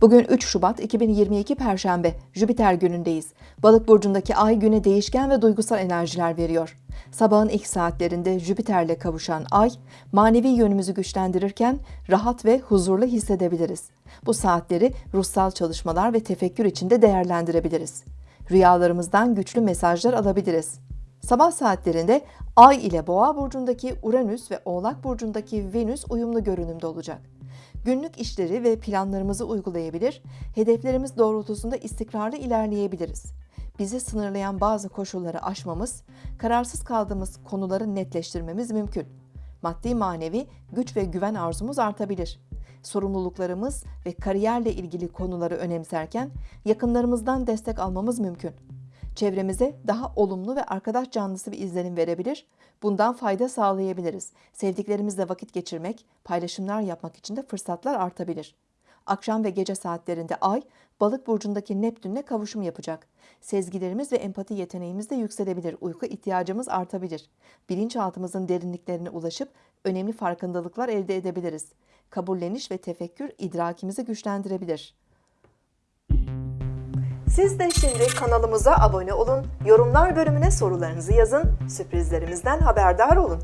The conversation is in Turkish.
Bugün 3 Şubat 2022 Perşembe, Jüpiter günündeyiz. Balık burcundaki ay güne değişken ve duygusal enerjiler veriyor. Sabahın ilk saatlerinde Jüpiter'le kavuşan ay, manevi yönümüzü güçlendirirken rahat ve huzurlu hissedebiliriz. Bu saatleri ruhsal çalışmalar ve tefekkür içinde değerlendirebiliriz. Rüyalarımızdan güçlü mesajlar alabiliriz. Sabah saatlerinde Ay ile Boğa burcundaki Uranüs ve Oğlak burcundaki Venüs uyumlu görünümde olacak. Günlük işleri ve planlarımızı uygulayabilir, hedeflerimiz doğrultusunda istikrarlı ilerleyebiliriz. Bizi sınırlayan bazı koşulları aşmamız, kararsız kaldığımız konuları netleştirmemiz mümkün. Maddi manevi güç ve güven arzumuz artabilir. Sorumluluklarımız ve kariyerle ilgili konuları önemserken yakınlarımızdan destek almamız mümkün çevremize daha olumlu ve arkadaş canlısı bir izlenim verebilir, bundan fayda sağlayabiliriz. Sevdiklerimizle vakit geçirmek, paylaşımlar yapmak için de fırsatlar artabilir. Akşam ve gece saatlerinde Ay, Balık burcundaki Neptün'le kavuşum yapacak. Sezgilerimiz ve empati yeteneğimiz de yükselebilir. Uyku ihtiyacımız artabilir. Bilinçaltımızın derinliklerine ulaşıp önemli farkındalıklar elde edebiliriz. Kabulleniş ve tefekkür idrakimizi güçlendirebilir. Siz de şimdi kanalımıza abone olun, yorumlar bölümüne sorularınızı yazın, sürprizlerimizden haberdar olun.